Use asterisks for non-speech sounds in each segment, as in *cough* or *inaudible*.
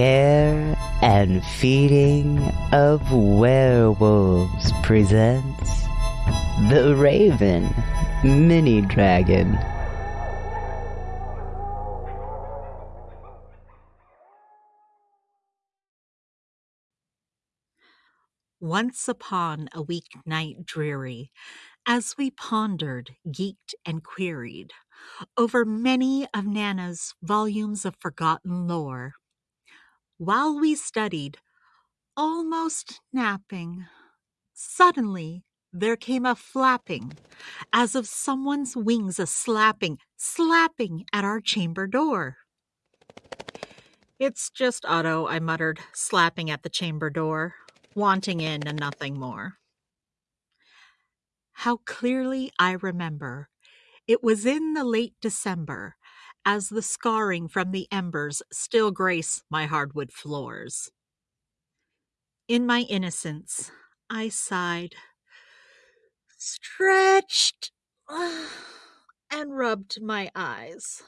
Care and Feeding of Werewolves presents The Raven Mini Dragon. Once upon a weeknight dreary, as we pondered, geeked, and queried over many of Nana's volumes of forgotten lore, while we studied, almost napping, suddenly there came a flapping, as of someone's wings a slapping, slapping at our chamber door. It's just Otto, I muttered, slapping at the chamber door, wanting in and nothing more. How clearly I remember it was in the late December, as the scarring from the embers still grace my hardwood floors. In my innocence, I sighed, stretched, *sighs* and rubbed my eyes,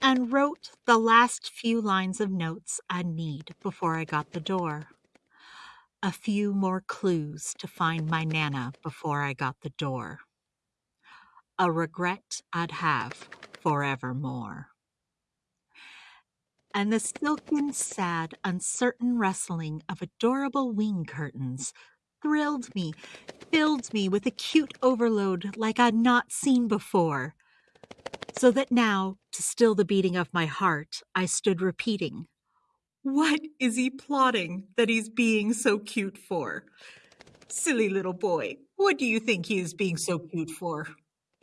and wrote the last few lines of notes I'd need before I got the door. A few more clues to find my Nana before I got the door. A regret I'd have forevermore. And the silken, sad, uncertain rustling of adorable wing curtains thrilled me, filled me with acute overload like I'd not seen before. So that now, to still the beating of my heart, I stood repeating, What is he plotting that he's being so cute for? Silly little boy, what do you think he is being so cute for?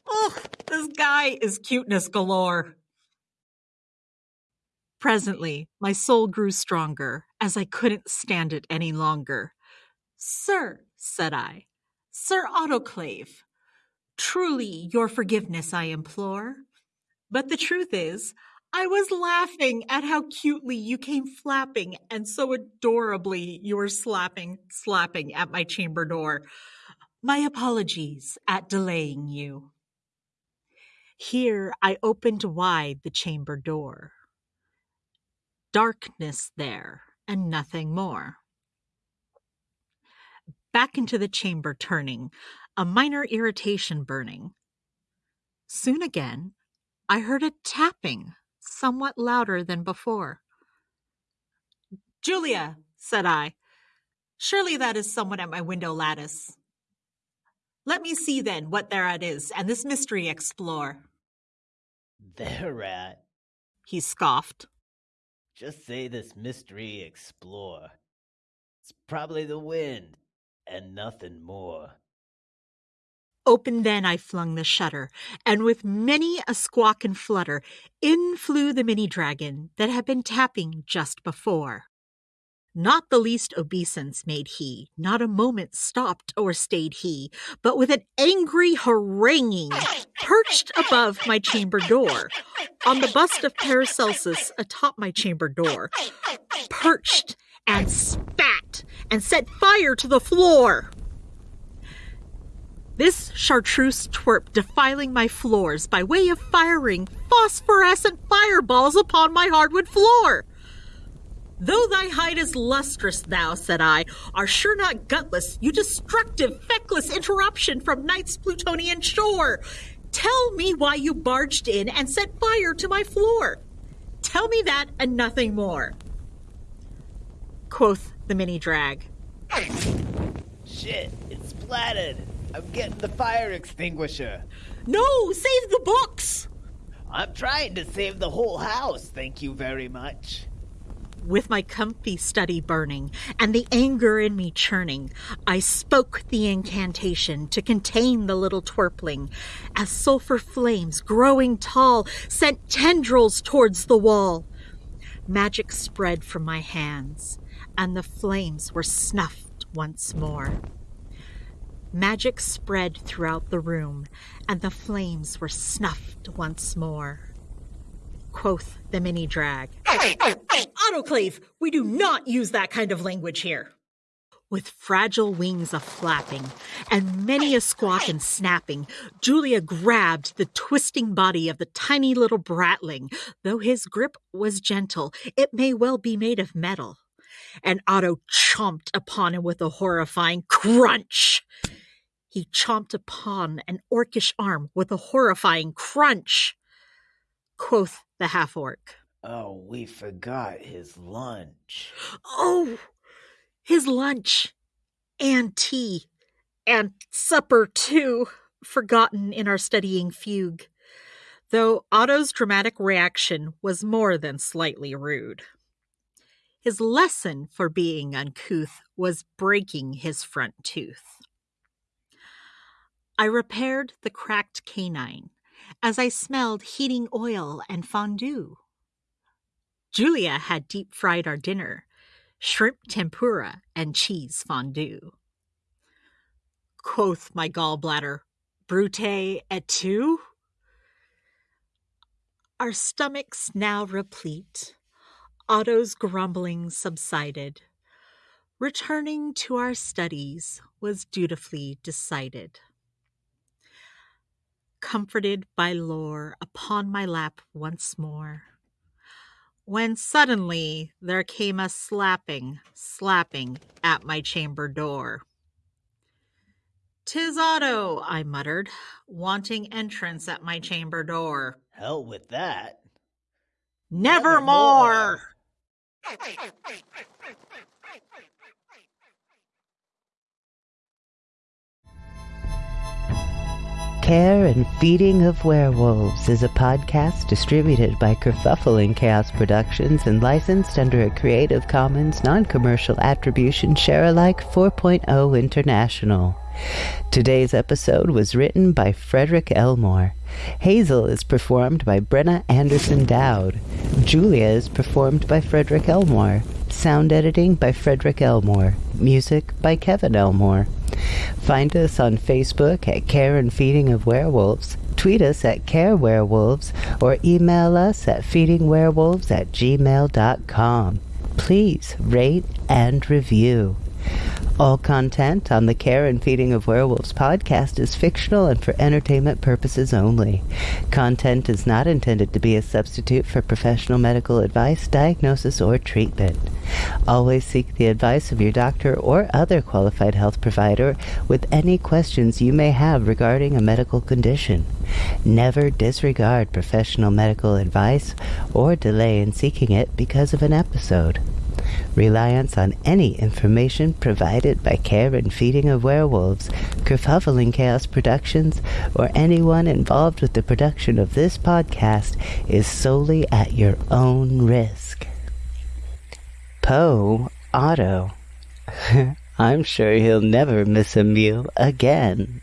Oh, this guy is cuteness galore. Presently, my soul grew stronger, as I couldn't stand it any longer. Sir, said I, Sir Autoclave, truly your forgiveness I implore. But the truth is, I was laughing at how cutely you came flapping and so adorably you were slapping, slapping at my chamber door. My apologies at delaying you. Here I opened wide the chamber door. Darkness there, and nothing more. Back into the chamber turning, a minor irritation burning. Soon again, I heard a tapping, somewhat louder than before. Julia, said I, surely that is someone at my window lattice. Let me see then what thereat is, and this mystery explore. Thereat? He scoffed. Just say this mystery explore. It's probably the wind, and nothing more. Open then I flung the shutter, and with many a squawk and flutter, in flew the mini dragon that had been tapping just before. Not the least obeisance made he, not a moment stopped or stayed he, but with an angry haranguing perched above my chamber door, on the bust of Paracelsus atop my chamber door, perched and spat and set fire to the floor. This chartreuse twerp defiling my floors by way of firing phosphorescent fireballs upon my hardwood floor. Though thy hide is lustrous, thou, said I, are sure not gutless, you destructive, feckless interruption from night's Plutonian shore. Tell me why you barged in and set fire to my floor. Tell me that and nothing more. Quoth the mini drag. Shit, it's splattered. I'm getting the fire extinguisher. No, save the books! I'm trying to save the whole house, thank you very much. With my comfy study burning and the anger in me churning, I spoke the incantation to contain the little twerpling, as sulphur flames, growing tall, sent tendrils towards the wall. Magic spread from my hands, and the flames were snuffed once more. Magic spread throughout the room, and the flames were snuffed once more quoth the mini drag. Autoclave, we do not use that kind of language here. With fragile wings a flapping, and many a squawk and snapping, Julia grabbed the twisting body of the tiny little bratling. Though his grip was gentle, it may well be made of metal. And Otto chomped upon him with a horrifying crunch. He chomped upon an orcish arm with a horrifying crunch. Quoth the half orc. Oh, we forgot his lunch. Oh, his lunch and tea and supper, too, forgotten in our studying fugue, though Otto's dramatic reaction was more than slightly rude. His lesson for being uncouth was breaking his front tooth. I repaired the cracked canine as I smelled heating oil and fondue. Julia had deep fried our dinner shrimp tempura and cheese fondue. Quoth my gallbladder, Brute et tu? Our stomachs now replete, Otto's grumbling subsided. Returning to our studies was dutifully decided. Comforted by lore upon my lap once more when suddenly there came a slapping, slapping at my chamber door. "'Tis Otto," I muttered, wanting entrance at my chamber door. Hell with that. Nevermore! Nevermore. Care and Feeding of Werewolves is a podcast distributed by Kerfuffle and Chaos Productions and licensed under a Creative Commons non-commercial attribution share-alike 4.0 international. Today's episode was written by Frederick Elmore. Hazel is performed by Brenna Anderson Dowd. Julia is performed by Frederick Elmore. Sound editing by Frederick Elmore. Music by Kevin Elmore. Find us on Facebook at Care and Feeding of Werewolves, tweet us at Care Werewolves, or email us at feedingwerewolves at gmail.com. Please rate and review. All content on the Care and Feeding of Werewolves podcast is fictional and for entertainment purposes only. Content is not intended to be a substitute for professional medical advice, diagnosis, or treatment. Always seek the advice of your doctor or other qualified health provider with any questions you may have regarding a medical condition. Never disregard professional medical advice or delay in seeking it because of an episode. Reliance on any information provided by Care and Feeding of Werewolves, Kerfuffle and Chaos Productions, or anyone involved with the production of this podcast is solely at your own risk. Poe Otto. *laughs* I'm sure he'll never miss a meal again.